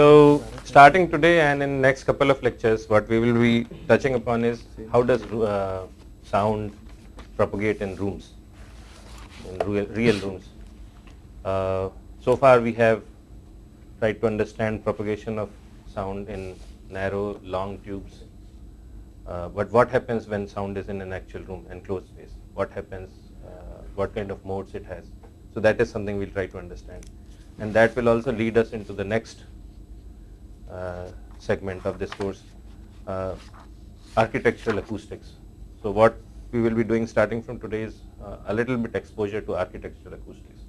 So starting today and in next couple of lectures, what we will be touching upon is how does uh, sound propagate in rooms, in real, real rooms. Uh, so far we have tried to understand propagation of sound in narrow, long tubes. Uh, but what happens when sound is in an actual room, enclosed space? What happens, uh, what kind of modes it has? So that is something we'll try to understand. And that will also lead us into the next segment of this course, uh, architectural acoustics. So what we will be doing starting from today is uh, a little bit exposure to architectural acoustics.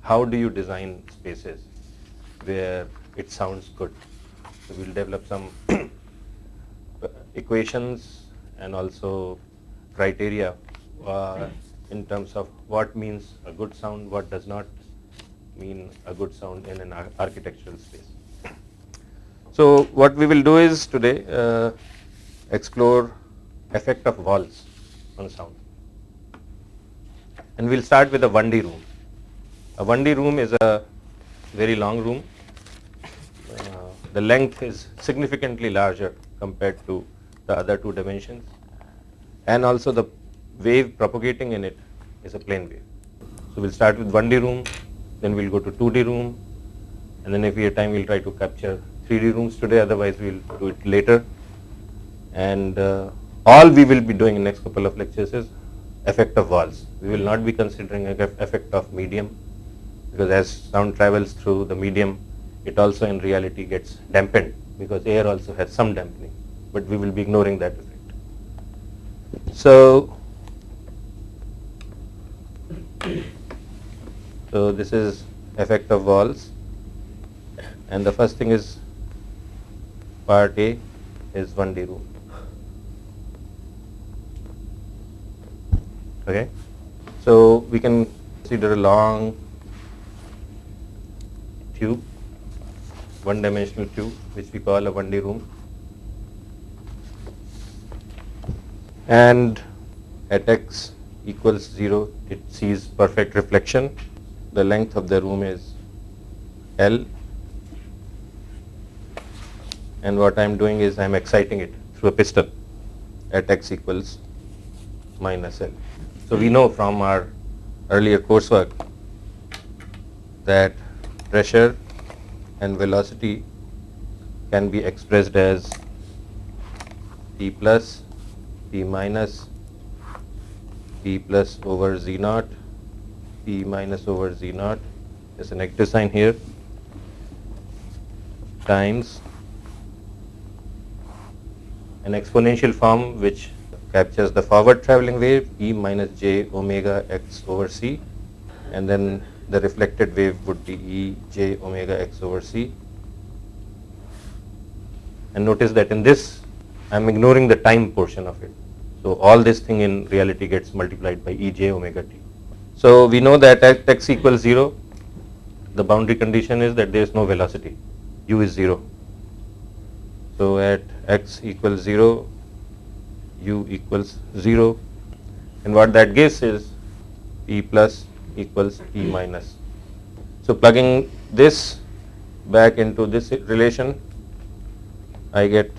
How do you design spaces where it sounds good? So we'll develop some equations and also criteria uh, in terms of what means a good sound, what does not mean a good sound in an ar architectural space. So what we will do is today uh, explore effect of walls on sound. And we'll start with a 1D room. A 1D room is a very long room. Uh, the length is significantly larger compared to the other two dimensions. And also the wave propagating in it is a plane wave. So we'll start with 1D room, then we'll go to 2D room, and then if we have time we'll try to capture 3D rooms today, otherwise we'll do it later. And uh, all we will be doing in next couple of lectures is effect of walls. We will not be considering effect of medium because as sound travels through the medium, it also in reality gets dampened because air also has some dampening, but we will be ignoring that effect. So, so this is effect of walls and the first thing is part A is 1D room. Okay, so we can consider a long tube, one dimensional tube which we call a 1D room and at x equals 0 it sees perfect reflection. The length of the room is L and what I am doing is I am exciting it through a piston at x equals minus L. So we know from our earlier coursework that pressure and velocity can be expressed as P plus, P minus, P plus over Z naught, P minus over Z naught, there's a negative sign here, times an exponential form which captures the forward traveling wave E minus j omega x over c and then the reflected wave would be E j omega x over c. And notice that in this I am ignoring the time portion of it. So all this thing in reality gets multiplied by E j omega t. So we know that at x equals 0 the boundary condition is that there is no velocity u is 0 so at x equals 0, u equals 0 and what that gives is p plus equals p minus. So plugging this back into this relation, I get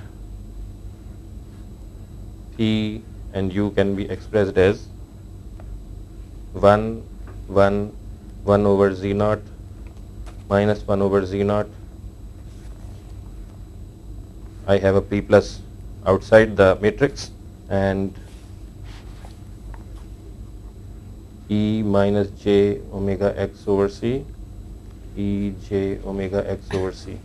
p and u can be expressed as 1, 1, 1 over z naught minus 1 over z naught I have a P plus outside the matrix and E minus j omega x over c E j omega x over c.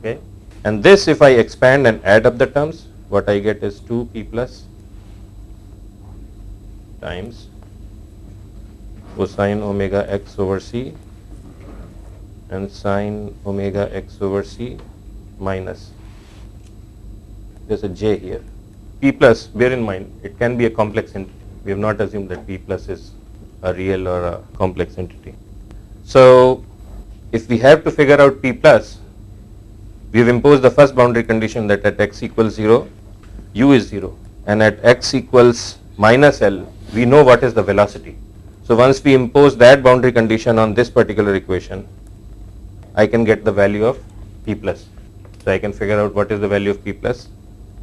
Okay. And this if I expand and add up the terms, what I get is 2 p plus times cosine omega x over c and sine omega x over c minus. There's a j here. P plus, bear in mind, it can be a complex entity. We have not assumed that P plus is a real or a complex entity. So, if we have to figure out P plus, we have imposed the first boundary condition that at x equals 0, u is 0 and at x equals minus L, we know what is the velocity. So, once we impose that boundary condition on this particular equation, I can get the value of p plus. So I can figure out what is the value of p plus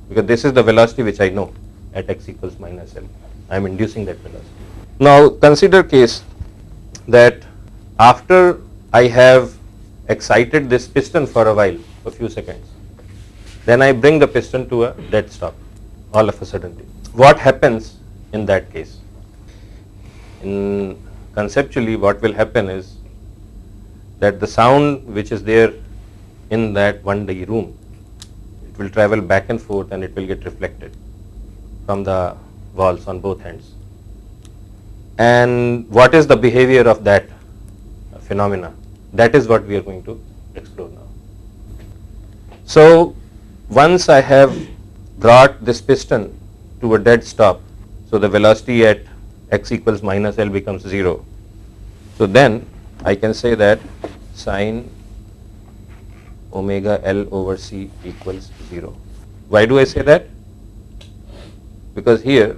because this is the velocity which I know at x equals minus L. I am inducing that velocity. Now consider case that after I have excited this piston for a while, a few seconds, then I bring the piston to a dead stop all of a sudden. What happens in that case? In conceptually what will happen is that the sound which is there in that 1D room, it will travel back and forth and it will get reflected from the walls on both ends. And what is the behavior of that phenomena? That is what we are going to explore now. So once I have brought this piston to a dead stop, so the velocity at x equals minus L becomes 0. So then I can say that sine omega L over C equals 0. Why do I say that? Because here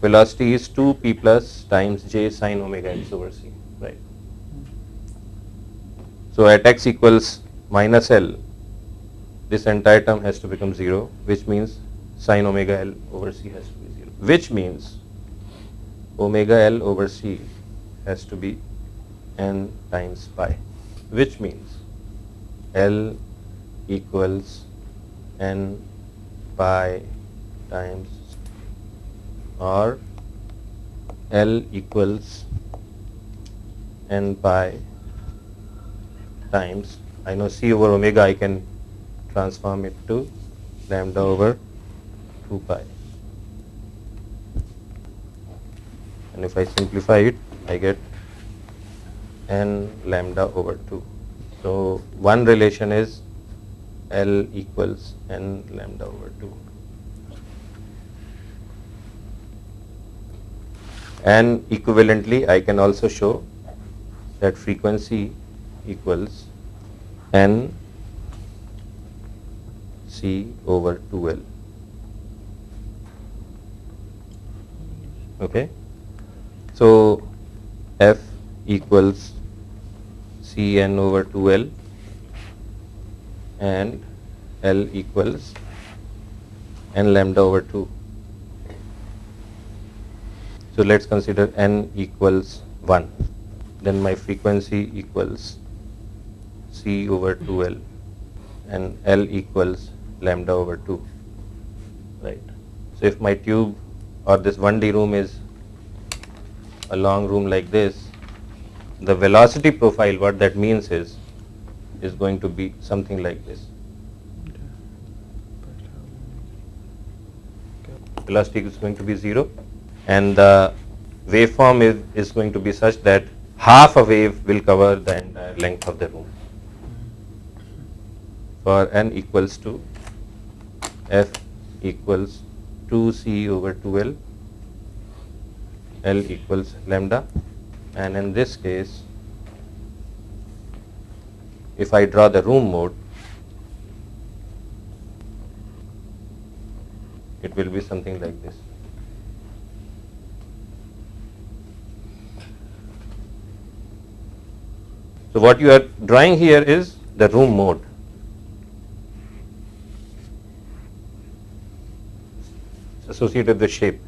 velocity is 2p plus times j sine omega x over c, right? So at x equals minus L, this entire term has to become 0, which means sine omega L over c has to be 0, which means omega L over c has to be n times pi, which means L equals n pi times or L equals n pi times I know c over omega I can transform it to lambda over 2 pi and if I simplify it I get n lambda over 2. So one relation is L equals n lambda over 2. And equivalently I can also show that frequency equals n c over 2L. Okay. So f equals Cn over 2L and L equals n lambda over 2. So let's consider n equals 1. Then my frequency equals C over 2L and L equals lambda over 2. Right. So if my tube or this 1D room is a long room like this, the velocity profile, what that means is, is going to be something like this. Velocity is going to be 0 and the waveform is, is going to be such that half a wave will cover the entire length of the room for n equals to f equals 2c over 2l L equals lambda and in this case if I draw the room mode it will be something like this. So what you are drawing here is the room mode. associated with the shape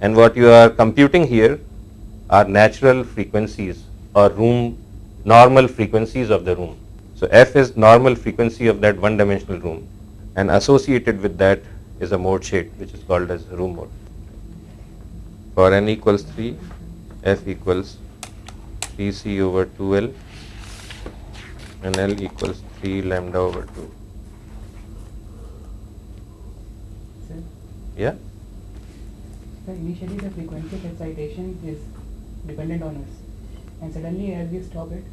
and what you are computing here are natural frequencies or room normal frequencies of the room. So f is normal frequency of that one dimensional room and associated with that is a mode shape which is called as room mode. For n equals 3 f equals 3c over 2l and l equals 3 lambda over 2. Yeah? So initially the frequency of excitation is dependent on us and suddenly as we stop it,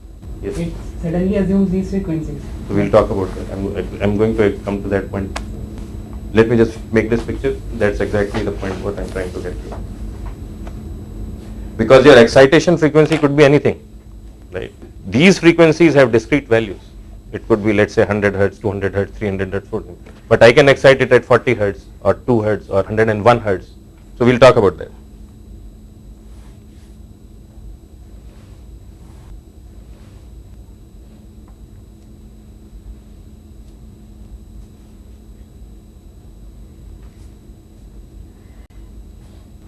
Yes. it suddenly assumes these frequencies. So we'll talk about that. I'm, I'm going to come to that point. Let me just make this picture. That's exactly the point what I'm trying to get to. Because your excitation frequency could be anything, right? These frequencies have discrete values. It could be, let's say, 100 hertz, 200 hertz, 300 hertz, 400. But I can excite it at 40 hertz or 2 hertz or 101 hertz. So we'll talk about that.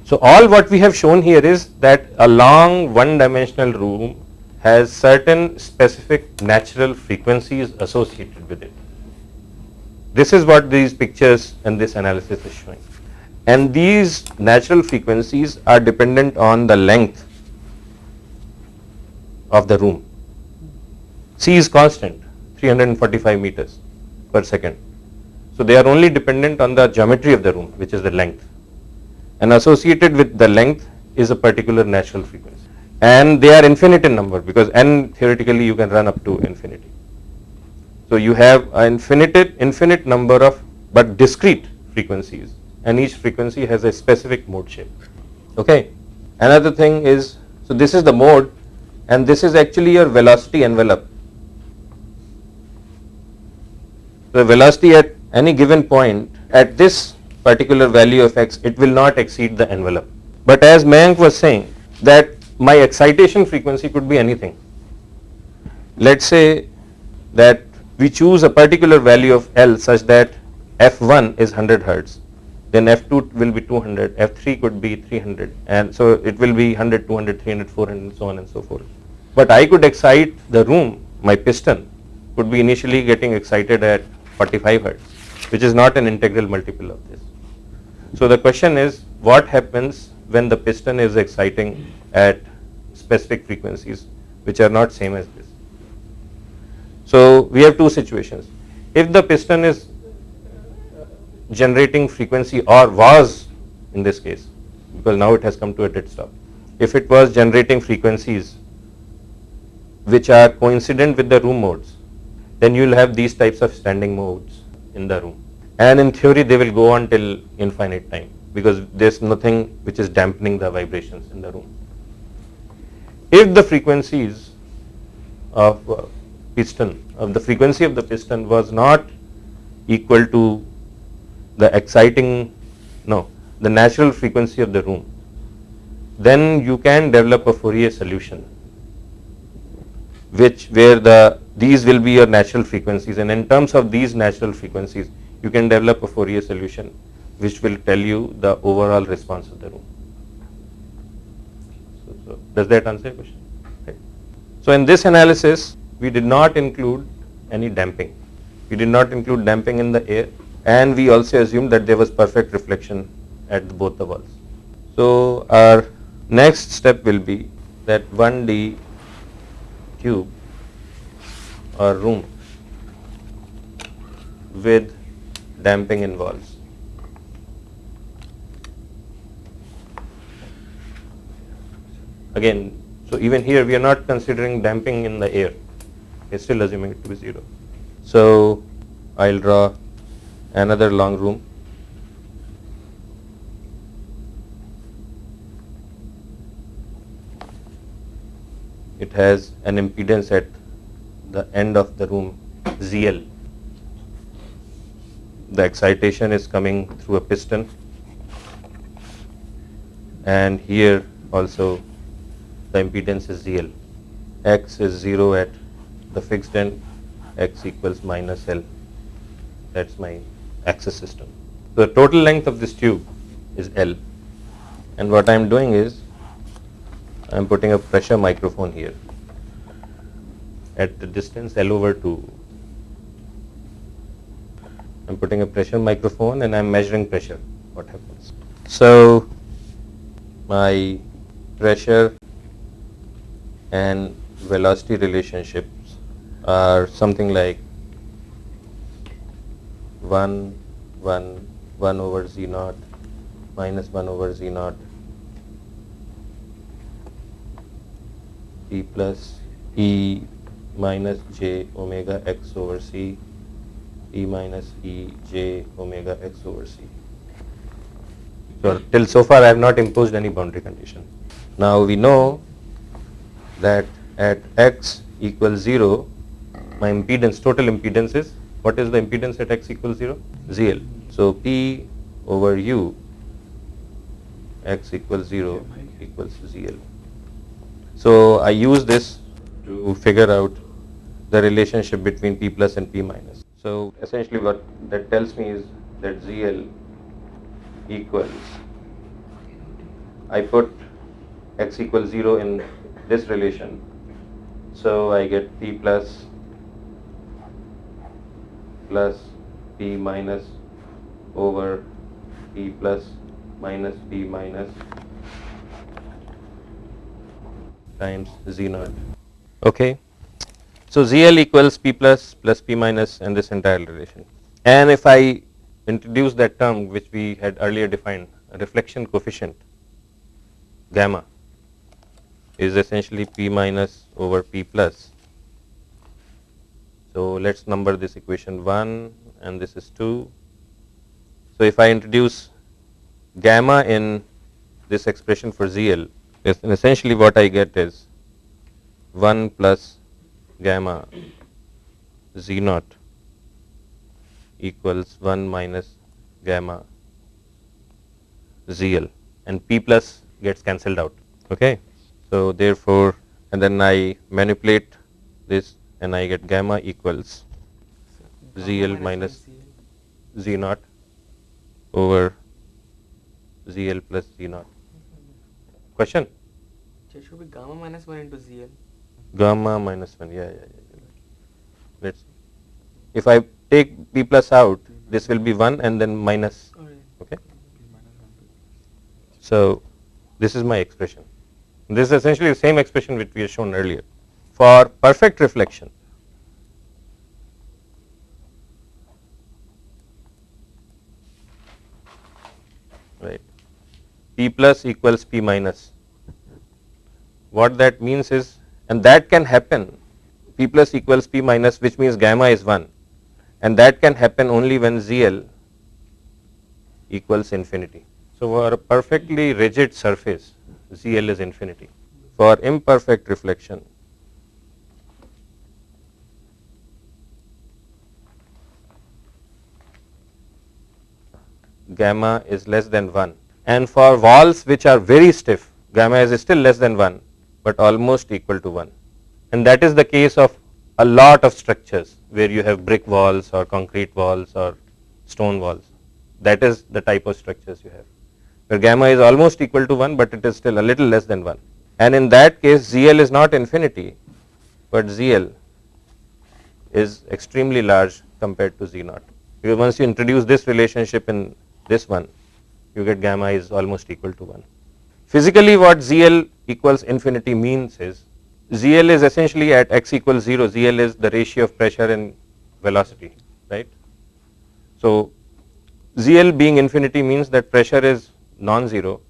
So all what we have shown here is that a long one dimensional room has certain specific natural frequencies associated with it. This is what these pictures and this analysis is showing. And these natural frequencies are dependent on the length of the room. C is constant, 345 meters per second. So they are only dependent on the geometry of the room, which is the length. And associated with the length is a particular natural frequency. And they are infinite in number because n theoretically you can run up to infinity. So you have an infinite, infinite number of but discrete frequencies and each frequency has a specific mode shape. Okay. Another thing is, so this is the mode and this is actually your velocity envelope. The velocity at any given point at this particular value of x, it will not exceed the envelope. But as Mayank was saying that my excitation frequency could be anything. Let's say that we choose a particular value of L such that F1 is 100 hertz then F2 will be 200, F3 could be 300 and so it will be 100, 200, 300, 400 and so on and so forth. But I could excite the room, my piston could be initially getting excited at 45 hertz which is not an integral multiple of this. So the question is what happens when the piston is exciting at specific frequencies which are not same as this. So we have two situations. If the piston is generating frequency or was in this case because now it has come to a dead stop. If it was generating frequencies which are coincident with the room modes, then you will have these types of standing modes in the room. And in theory, they will go on till infinite time because there is nothing which is dampening the vibrations in the room. If the frequencies of uh, piston, of the frequency of the piston was not equal to the exciting, no, the natural frequency of the room, then you can develop a Fourier solution which where the these will be your natural frequencies and in terms of these natural frequencies you can develop a Fourier solution which will tell you the overall response of the room. So, so does that answer your question? So in this analysis we did not include any damping. We did not include damping in the air and we also assumed that there was perfect reflection at both the walls. So our next step will be that 1D tube or room with damping involves. Again, so even here we are not considering damping in the air. We are still assuming it to be 0. So I'll draw another long room it has an impedance at the end of the room ZL the excitation is coming through a piston. And here also the impedance is ZL. X is 0 at the fixed end. X equals minus L. That's my axis system. So the total length of this tube is L. And what I am doing is I am putting a pressure microphone here at the distance L over 2. I am putting a pressure microphone and I am measuring pressure what happens. So my pressure and velocity relationships are something like 1 1 1 over z naught minus 1 over z naught e plus e minus j omega x over c e minus e j omega x over c. So till so far I have not imposed any boundary condition. Now we know that at x equals 0 my impedance total impedance is what is the impedance at x equals 0? ZL. So P over U x equals 0 equals ZL. So I use this to figure out the relationship between P plus and P minus. So essentially what that tells me is that ZL equals I put x equals 0 in this relation. So I get p plus plus p minus over p plus minus p minus times z naught. Okay. So ZL equals P plus plus P minus and this entire relation. And if I introduce that term which we had earlier defined, reflection coefficient gamma is essentially P minus over P plus. So let's number this equation 1 and this is 2. So if I introduce gamma in this expression for ZL, essentially what I get is 1 plus gamma z naught equals 1 minus gamma zl and p plus gets cancelled out. Okay. So, therefore, and then I manipulate this and I get gamma equals zl minus z naught over zl plus z naught. Question? It should be gamma minus 1 into ZL. Gamma minus 1, yeah, yeah, yeah. Let's, if I take p plus out, this will be 1 and then minus, oh, okay. So, this is my expression. This is essentially the same expression which we have shown earlier. For perfect reflection, right, p plus equals p minus. What that means is, and that can happen, p plus equals p minus which means gamma is 1 and that can happen only when ZL equals infinity. So, for a perfectly rigid surface, ZL is infinity. For imperfect reflection, gamma is less than 1 and for walls which are very stiff, gamma is still less than 1, but almost equal to 1 and that is the case of a lot of structures where you have brick walls or concrete walls or stone walls. That is the type of structures you have where gamma is almost equal to 1, but it is still a little less than 1 and in that case ZL is not infinity, but ZL is extremely large compared to Z naught. Because once you introduce this relationship in this one, you get gamma is almost equal to 1. Physically what ZL equals infinity means is ZL is essentially at x equals 0, ZL is the ratio of pressure and velocity, right. So, ZL being infinity means that pressure is non-zero,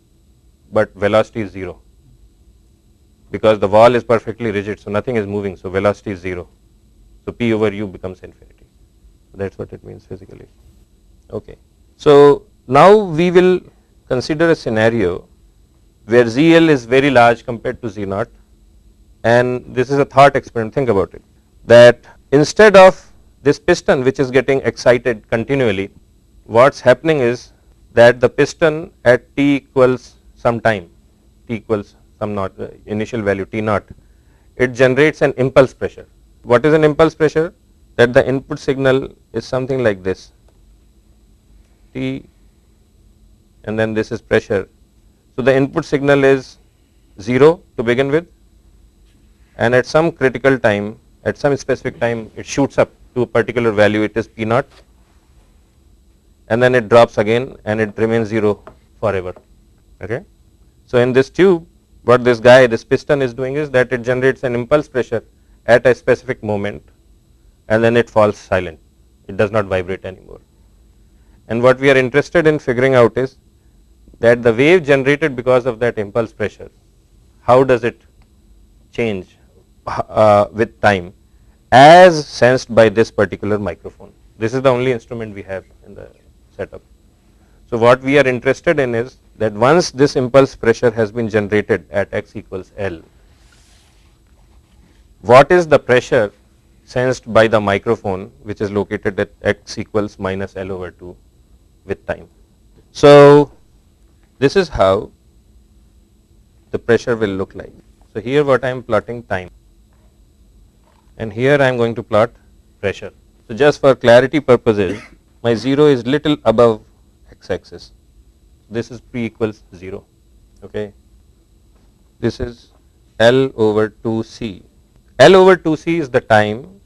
but velocity is 0 because the wall is perfectly rigid, so nothing is moving, so velocity is 0. So, P over U becomes infinity. That is what it means physically. Okay. So, now we will consider a scenario where ZL is very large compared to Z naught and this is a thought experiment, think about it, that instead of this piston which is getting excited continually, what is happening is that the piston at t equals some time, t equals some not uh, initial value t naught, it generates an impulse pressure. What is an impulse pressure? That the input signal is something like this, t and then this is pressure. So, the input signal is 0 to begin with and at some critical time, at some specific time it shoots up to a particular value, it is P naught and then it drops again and it remains 0 forever. Okay. So, in this tube what this guy this piston is doing is that it generates an impulse pressure at a specific moment and then it falls silent, it does not vibrate anymore. And what we are interested in figuring out is that the wave generated because of that impulse pressure, how does it change uh, with time as sensed by this particular microphone. This is the only instrument we have in the setup. So, what we are interested in is that once this impulse pressure has been generated at x equals L, what is the pressure sensed by the microphone which is located at x equals minus L over 2 with time. So, this is how the pressure will look like. So, here what I am plotting time and here I am going to plot pressure. So, just for clarity purposes my 0 is little above x axis. This is p equals 0 Okay. This is L over 2C. L over 2C is the time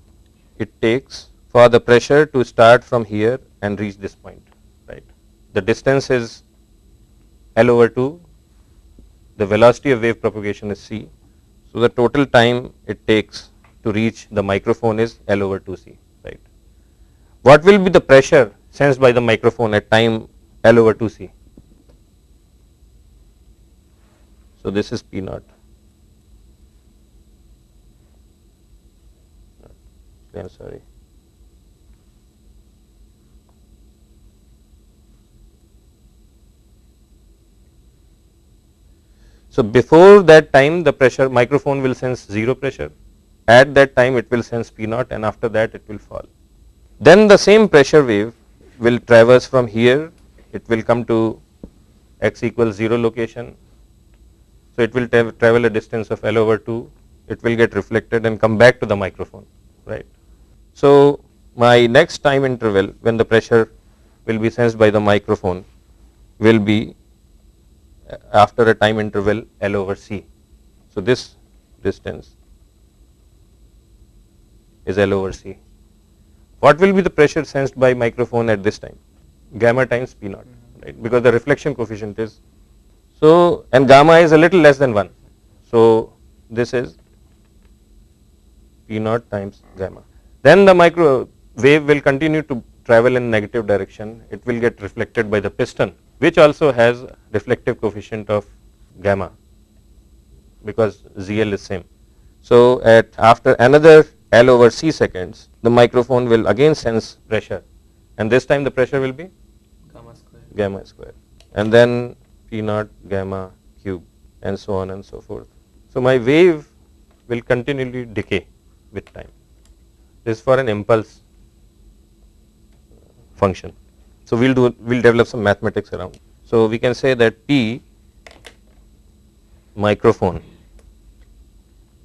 it takes for the pressure to start from here and reach this point, right. The distance is L over 2, the velocity of wave propagation is c. So, the total time it takes to reach the microphone is L over 2c, right. What will be the pressure sensed by the microphone at time L over 2c? So, this is P naught. I am sorry. So, before that time the pressure microphone will sense 0 pressure, at that time it will sense P naught and after that it will fall. Then the same pressure wave will traverse from here, it will come to x equals 0 location. So, it will tra travel a distance of L over 2, it will get reflected and come back to the microphone, right. So, my next time interval when the pressure will be sensed by the microphone will be after a time interval L over C. So, this distance is L over C. What will be the pressure sensed by microphone at this time? Gamma times P naught, mm-hmm. right, because the reflection coefficient is. So, and gamma is a little less than 1. So, this is P naught times gamma. Then the micro wave will continue to travel in negative direction, it will get reflected by the piston which also has reflective coefficient of gamma because ZL is same. So, at after another L over C seconds the microphone will again sense pressure and this time the pressure will be Gamma square. gamma square and then P naught gamma cube and so on and so forth. So, my wave will continually decay with time. This is for an impulse function. So, we will do we will develop some mathematics around. So, we can say that P microphone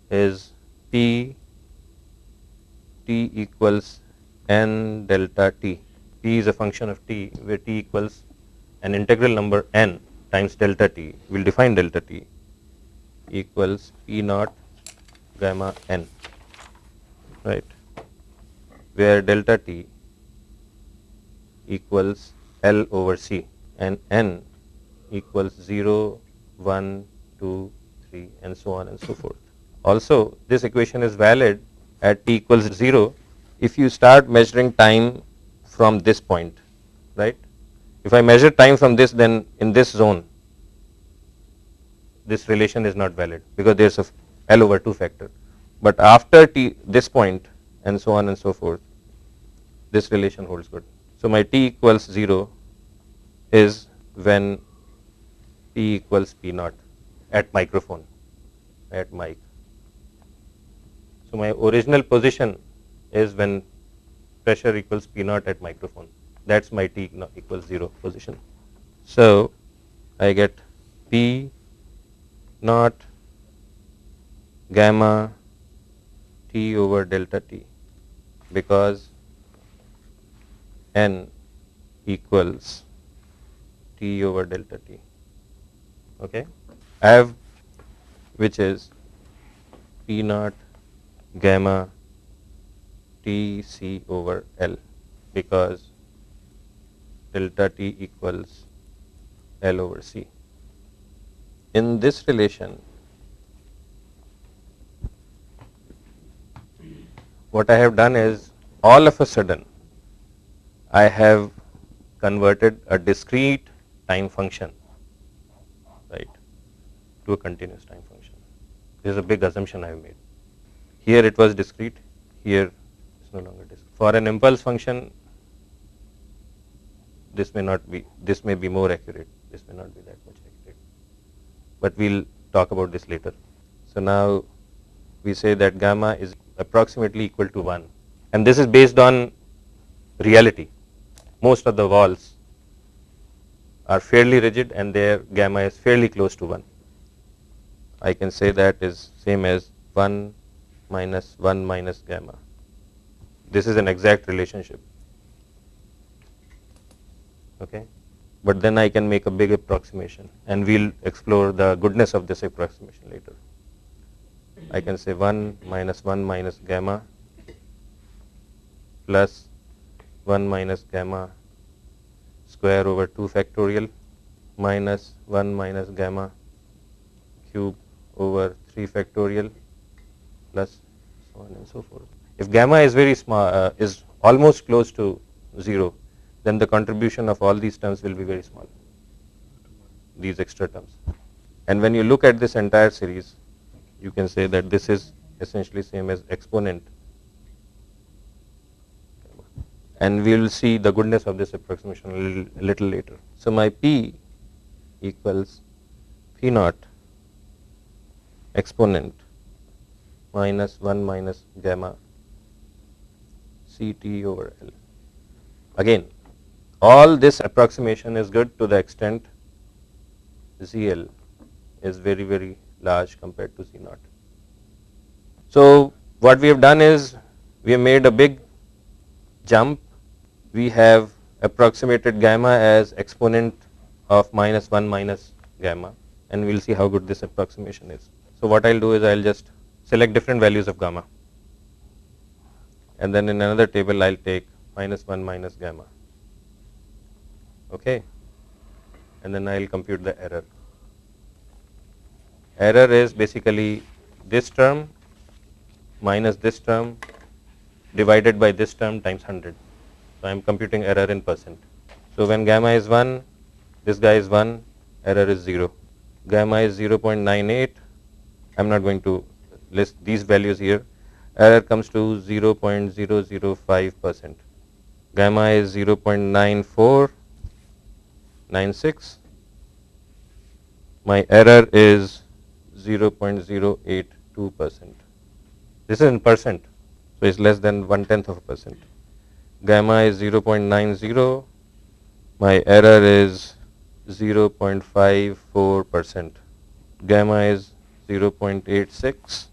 is P T equals n delta T. P is a function of T where T equals an integral number n times delta T. We will define delta T equals P naught gamma n right where delta T equals L over C and N equals 0, 1, 2, 3 and so on and so forth. Also this equation is valid at t equals 0 if you start measuring time from this point, right. If I measure time from this then in this zone this relation is not valid because there is a L over 2 factor. But after t this point and so on and so forth this relation holds good. So, my t equals 0 is when t equals p naught at microphone at mic. So, my original position is when pressure equals p naught at microphone that is my t equals 0 position. So, I get p naught gamma t over delta t because n equals t over delta t. Okay. I have which is p naught gamma t c over L because delta t equals L over C. In this relation, what I have done is all of a sudden I have converted a discrete time function right to a continuous time function. This is a big assumption I have made. Here it was discrete, here it's no longer discrete. For an impulse function, this may not be, this may be more accurate, this may not be that much accurate. But we'll talk about this later. So now we say that gamma is approximately equal to 1 and this is based on reality most of the walls are fairly rigid and their gamma is fairly close to 1. I can say that is same as 1 minus 1 minus gamma. This is an exact relationship. Okay. but then I can make a big approximation and we'll explore the goodness of this approximation later. I can say 1 minus 1 minus gamma plus 1 minus gamma square over 2 factorial minus 1 minus gamma cube over 3 factorial plus so on and so forth. If gamma is very small, uh, is almost close to 0, then the contribution of all these terms will be very small, these extra terms. And when you look at this entire series, you can say that this is essentially same as exponent. And we will see the goodness of this approximation a little, a little later. So my P equals P naught exponent minus 1 minus gamma Ct over L. Again, all this approximation is good to the extent ZL is very, very large compared to Z naught. So, what we have done is we have made a big jump. We have approximated gamma as exponent of minus 1 minus gamma and we will see how good this approximation is. So, what I will do is I will just select different values of gamma and then in another table I will take minus 1 minus gamma okay and then I will compute the error. Error is basically this term minus this term divided by this term times 100. So, I am computing error in percent. So, when gamma is 1, this guy is 1, error is 0. Gamma is 0.98, I am not going to list these values here. Error comes to 0.005 percent. Gamma is 0.9496. My error is 0.082 percent. This is in percent, so it's less than one tenth of a percent. Gamma is 0.90. My error is 0.54 percent. Gamma is 0.86.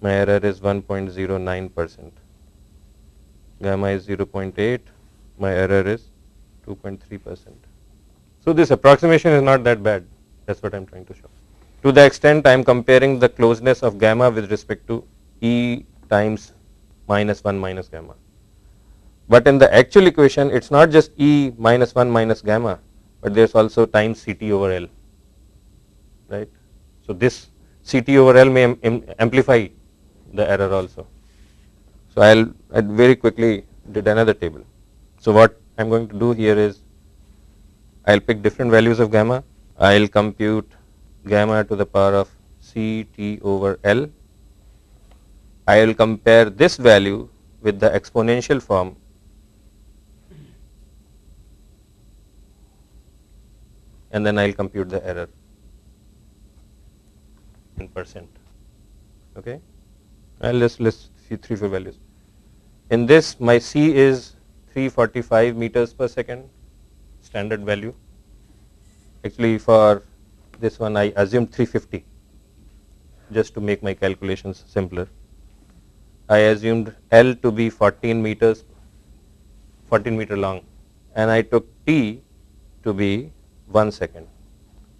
My error is 1.09 percent. Gamma is 0.8. My error is 2.3 percent. So this approximation is not that bad. That's what I'm trying to show. To the extent I'm comparing the closeness of gamma with respect to E times minus 1 minus gamma. But in the actual equation, it's not just E minus 1 minus gamma, but there's also times Ct over L, right. So, this Ct over L may amplify the error also. So, I'll, I'll very quickly did another table. So, what I'm going to do here is I'll pick different values of gamma. I'll compute gamma to the power of Ct over L. I will compare this value with the exponential form and then I will compute the error in percent. Okay. I'll just list three four values. In this, my C is 345 meters per second, standard value. Actually, for this one, I assumed 350 just to make my calculations simpler. I assumed L to be 14 meters, 14 meter long, and I took T to be 1 second.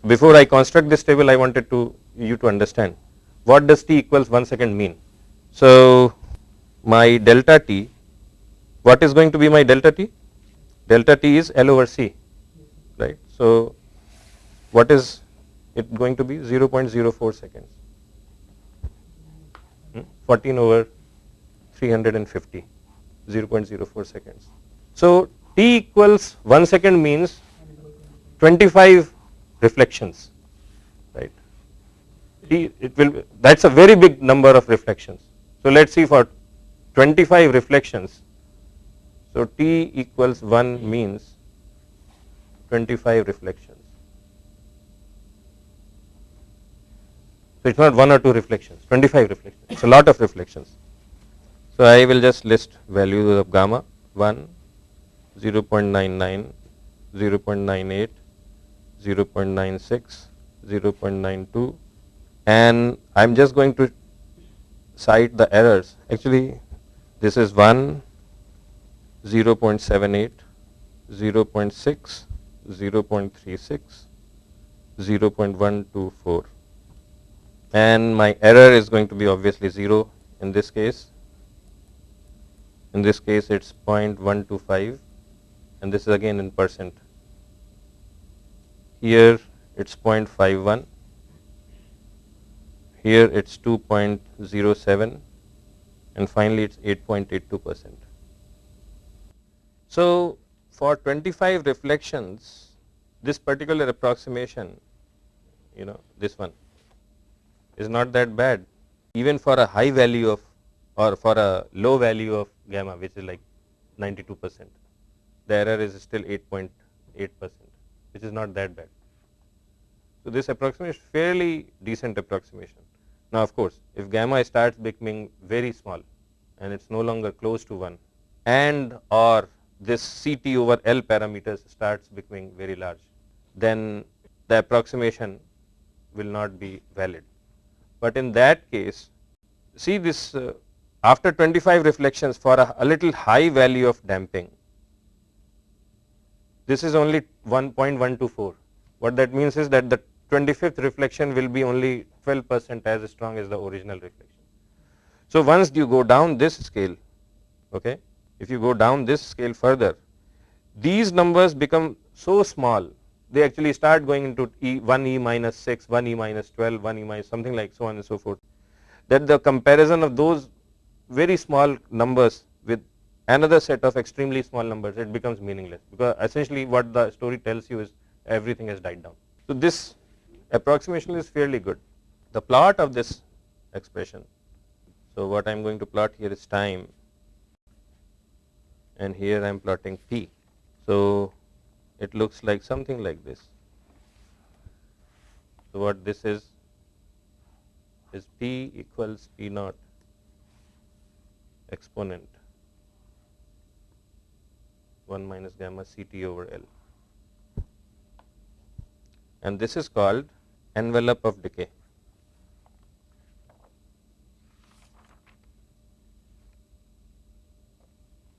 Before I construct this table, I wanted to you to understand what does T equals 1 second mean. So, my delta T, what is going to be my delta T? Delta T is L over C, right. So, what is it going to be? 0.04 seconds, hmm? 14 over 350, 0.04 seconds. So, T equals 1 second means 25 reflections, right. It will that is a very big number of reflections. So, let us see for 25 reflections. So, T equals 1 means 25 reflections. So, it is not 1 or 2 reflections, 25 reflections, it is a lot of reflections. So, I will just list values of gamma 1, 0 0.99, 0 0.98, 0 0.96, 0 0.92 and I am just going to cite the errors. Actually, this is 1, 0 0.78, 0 0.6, 0.36, 0.124 and my error is going to be obviously 0 in this case. In this case it's 0.125 and this is again in percent. Here it's 0.51, here it's 2.07 and finally it's 8.82 percent. So for 25 reflections this particular approximation you know this one is not that bad. Even for a high value of or for a low value of gamma which is like 92 percent the error is still 8.8 percent which is not that bad. So, this approximation is fairly decent approximation. Now, of course, if gamma starts becoming very small and it is no longer close to 1 and or this CT over L parameters starts becoming very large, then the approximation will not be valid. But in that case, see this uh, after 25 reflections for a, a little high value of damping, this is only 1.124. What that means is that the 25th reflection will be only 12 percent as strong as the original reflection. So, once you go down this scale, okay, if you go down this scale further, these numbers become so small, they actually start going into e 1 e minus 6, 1 e minus 12, 1 e minus something like so on and so forth, that the comparison of those very small numbers with another set of extremely small numbers, it becomes meaningless, because essentially what the story tells you is everything has died down. So, this approximation is fairly good. The plot of this expression, so what I am going to plot here is time and here I am plotting p. So, it looks like something like this. So, what this is is p equals p naught exponent 1 minus gamma c t over L and this is called envelope of decay.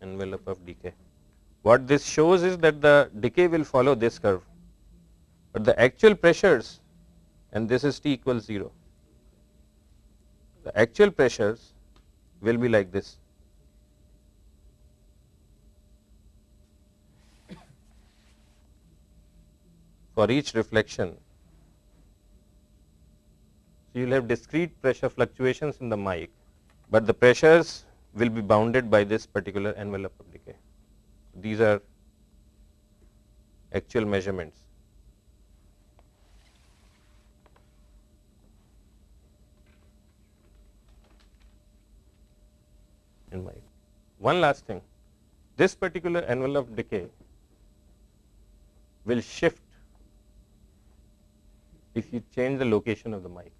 envelope of decay. What this shows is that the decay will follow this curve, but the actual pressures and this is T equals 0. The actual pressures will be like this. For each reflection, so you will have discrete pressure fluctuations in the mic, but the pressures will be bounded by this particular envelope of decay. These are actual measurements. In mic. One last thing, this particular envelope decay will shift if you change the location of the mic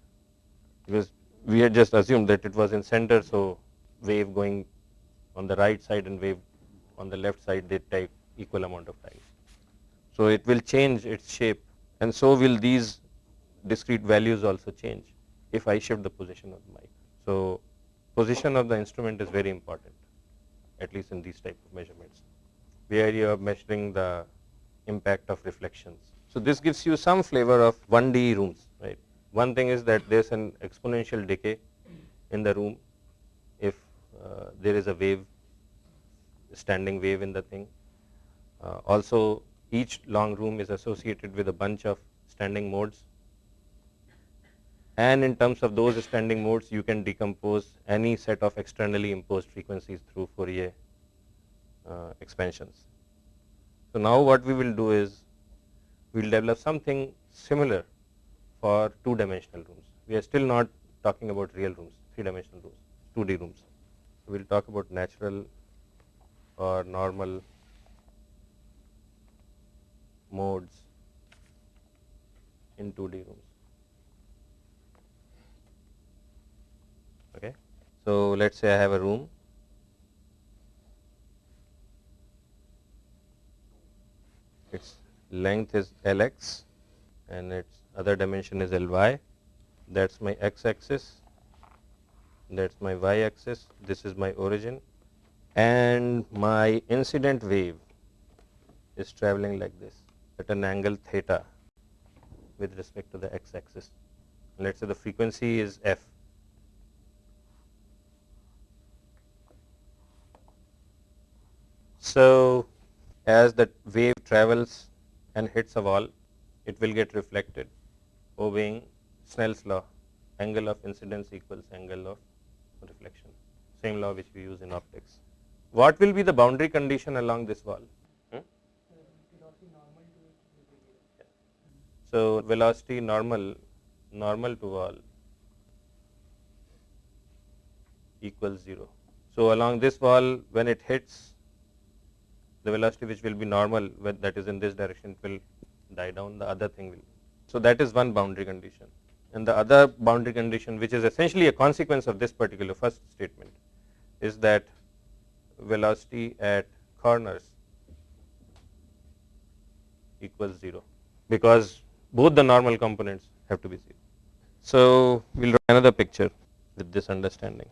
because we had just assumed that it was in center. So, wave going on the right side and wave on the left side they take equal amount of time. So, it will change its shape and so will these discrete values also change if I shift the position of the mic. So, position of the instrument is very important at least in these type of measurements where you are measuring the impact of reflections. So, this gives you some flavor of 1D rooms right. One thing is that there is an exponential decay in the room if uh, there is a wave standing wave in the thing. Uh, also each long room is associated with a bunch of standing modes and in terms of those standing modes you can decompose any set of externally imposed frequencies through Fourier uh, expansions. So, now what we will do is we will develop something similar for two dimensional rooms. We are still not talking about real rooms, three dimensional rooms, 2D rooms. We will talk about natural or normal modes in 2D rooms. Okay. So, let us say I have a room its length is Lx and its other dimension is Ly that is my x axis that is my y axis this is my origin and my incident wave is traveling like this at an angle theta with respect to the x axis. Let us say the frequency is f. So, as the wave travels and hits a wall, it will get reflected obeying Snell's law, angle of incidence equals angle of reflection, same law which we use in optics. What will be the boundary condition along this wall? Hmm? So, velocity normal, normal to wall equals 0. So, along this wall when it hits the velocity which will be normal that is in this direction will die down the other thing will. So, that is one boundary condition and the other boundary condition which is essentially a consequence of this particular first statement is that velocity at corners equals 0 because both the normal components have to be 0. So, we will draw another picture with this understanding.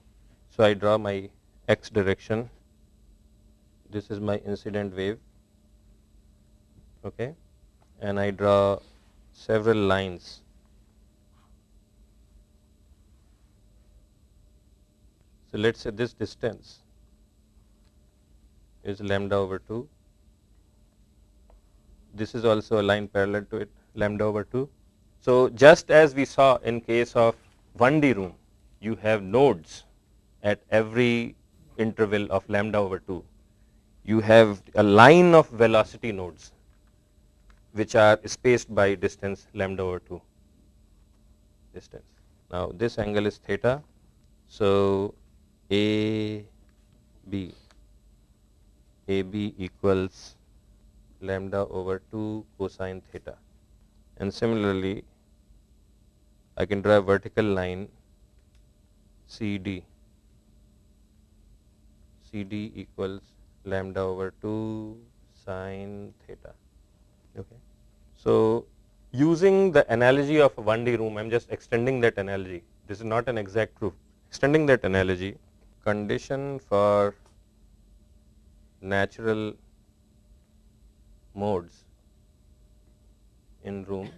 So, I draw my x direction, this is my incident wave okay, and I draw several lines So, let us say this distance is lambda over 2. This is also a line parallel to it lambda over 2. So, just as we saw in case of 1D room, you have nodes at every interval of lambda over 2. You have a line of velocity nodes which are spaced by distance lambda over 2 distance. Now, this angle is theta. So, a B A B equals lambda over 2 cosine theta and similarly I can draw a vertical line CD CD equals lambda over 2 sine theta. Okay? So using the analogy of a 1D room I am just extending that analogy. This is not an exact proof. Extending that analogy condition for natural modes in room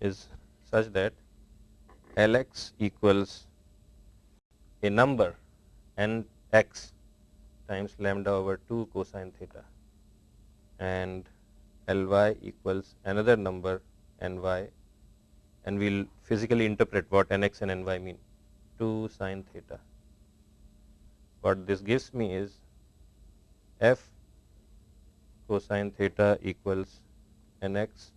is such that Lx equals a number n x times lambda over 2 cosine theta and Ly equals another number ny and we will physically interpret what nx and ny mean. 2 sine theta. What this gives me is f cosine theta equals nx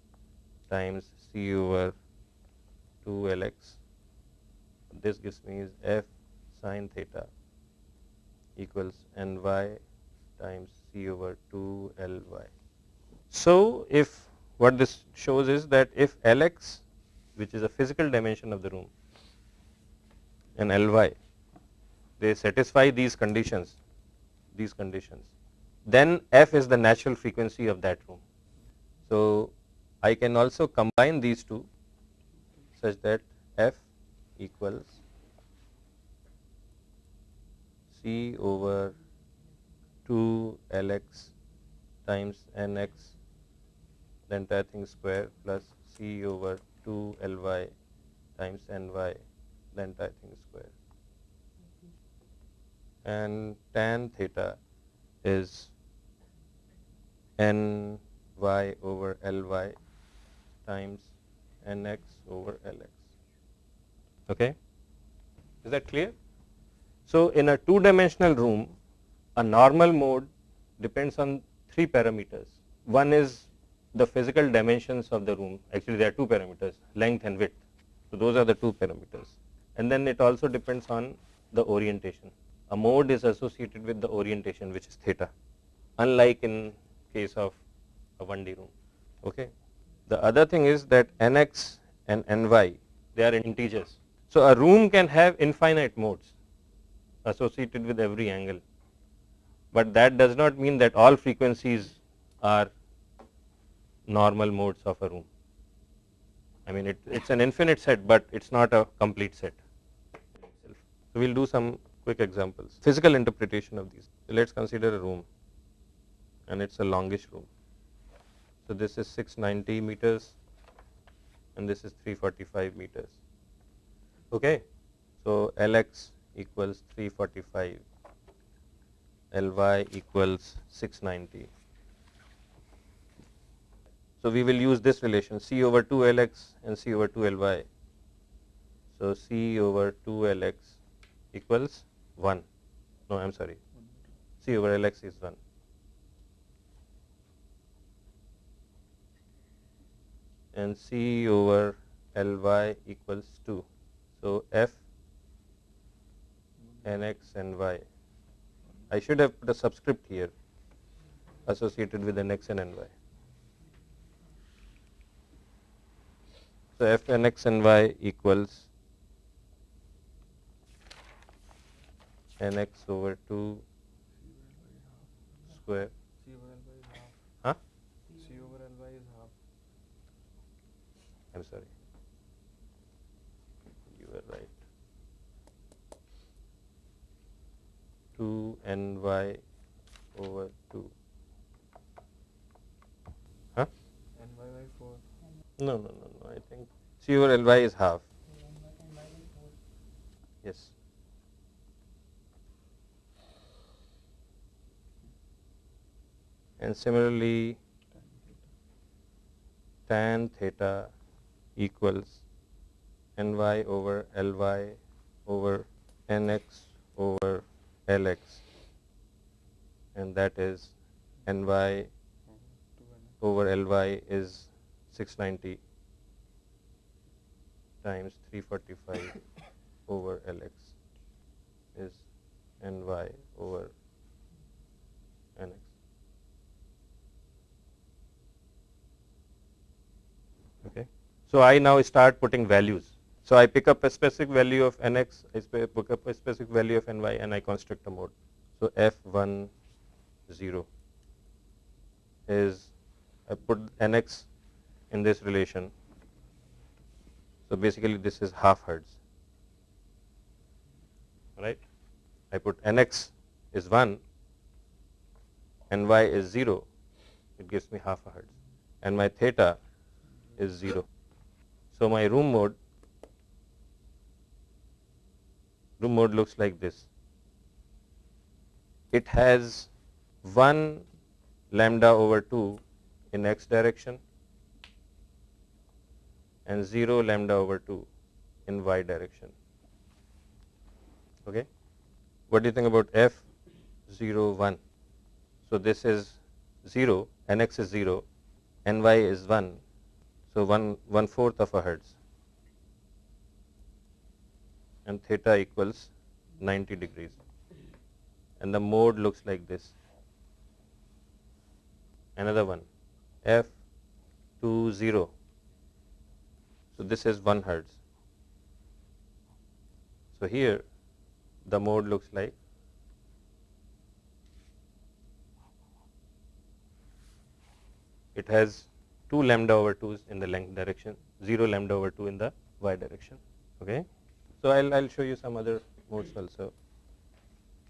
times c over 2 lx. This gives me is f sine theta equals ny times c over 2 ly. So, if what this shows is that if lx which is a physical dimension of the room and Ly, they satisfy these conditions, these conditions, then f is the natural frequency of that room. So, I can also combine these two such that f equals c over 2 Lx times Nx the entire thing square plus c over 2 Ly times Ny the entire thing square. And tan theta is n y over L y times n x over L x. Okay? Is that clear? So, in a two dimensional room, a normal mode depends on three parameters. One is the physical dimensions of the room, actually there are two parameters, length and width. So, those are the two parameters and then it also depends on the orientation. A mode is associated with the orientation which is theta unlike in case of a 1D room. Okay. The other thing is that nx and ny they are integers. So, a room can have infinite modes associated with every angle, but that does not mean that all frequencies are normal modes of a room. I mean it is an infinite set, but it is not a complete set. So, we will do some quick examples, physical interpretation of these. So, let us consider a room and it is a longish room. So this is 690 meters and this is 345 meters. Okay. So Lx equals 345, Ly equals 690. So we will use this relation C over 2 Lx and C over 2 Ly. So C over 2 Lx equals 1. No, I am sorry. C over Lx is 1. And C over Ly equals 2. So F nx and y. I should have put a subscript here associated with nx and ny. So f nx and y equals nx over 2 square. C over Ly is half. Huh? C over Ly is half. I'm sorry. You were right. 2 ny over 2. Huh? And Y by 4. No, no, no, no. I think C over half. and y is 4. Yes. And similarly, tan theta equals ny over ly over nx over lx and that is ny over ly is 690 times 345 over lx is ny over nx. Okay. So I now start putting values. So I pick up a specific value of nx, I pick up a specific value of ny and I construct a mode. So f1 0 is I put nx in this relation. So basically this is half hertz. Right? I put nx is 1 and y is 0, it gives me half a hertz. And my theta is 0. So my room mode, room mode looks like this. It has 1 lambda over 2 in x direction and 0 lambda over 2 in y direction. Okay. What do you think about f 0 1? So this is 0, nx is 0, ny is 1, so 1 one fourth of a hertz and theta equals 90 degrees and the mode looks like this. Another one f 2 0 so this is 1 hertz. So here the mode looks like it has 2 lambda over 2s in the length direction, 0 lambda over 2 in the y direction. Okay. So I'll, I'll show you some other modes also.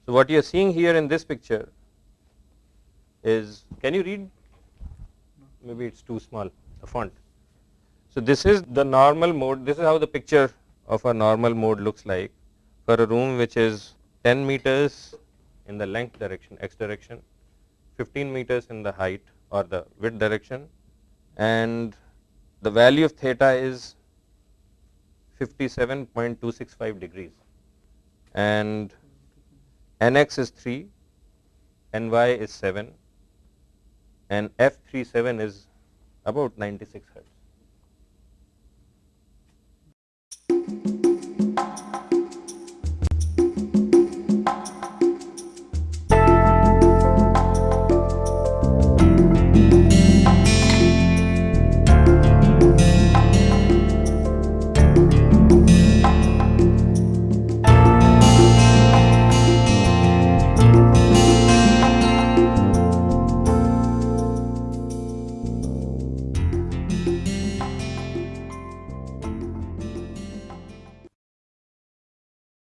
So what you are seeing here in this picture is, can you read? Maybe it's too small, the font. So this is the normal mode, this is how the picture of a normal mode looks like for a room which is 10 meters in the length direction, x direction, 15 meters in the height or the width direction and the value of theta is 57.265 degrees and nx is 3, ny is 7 and f37 is about 96 hertz.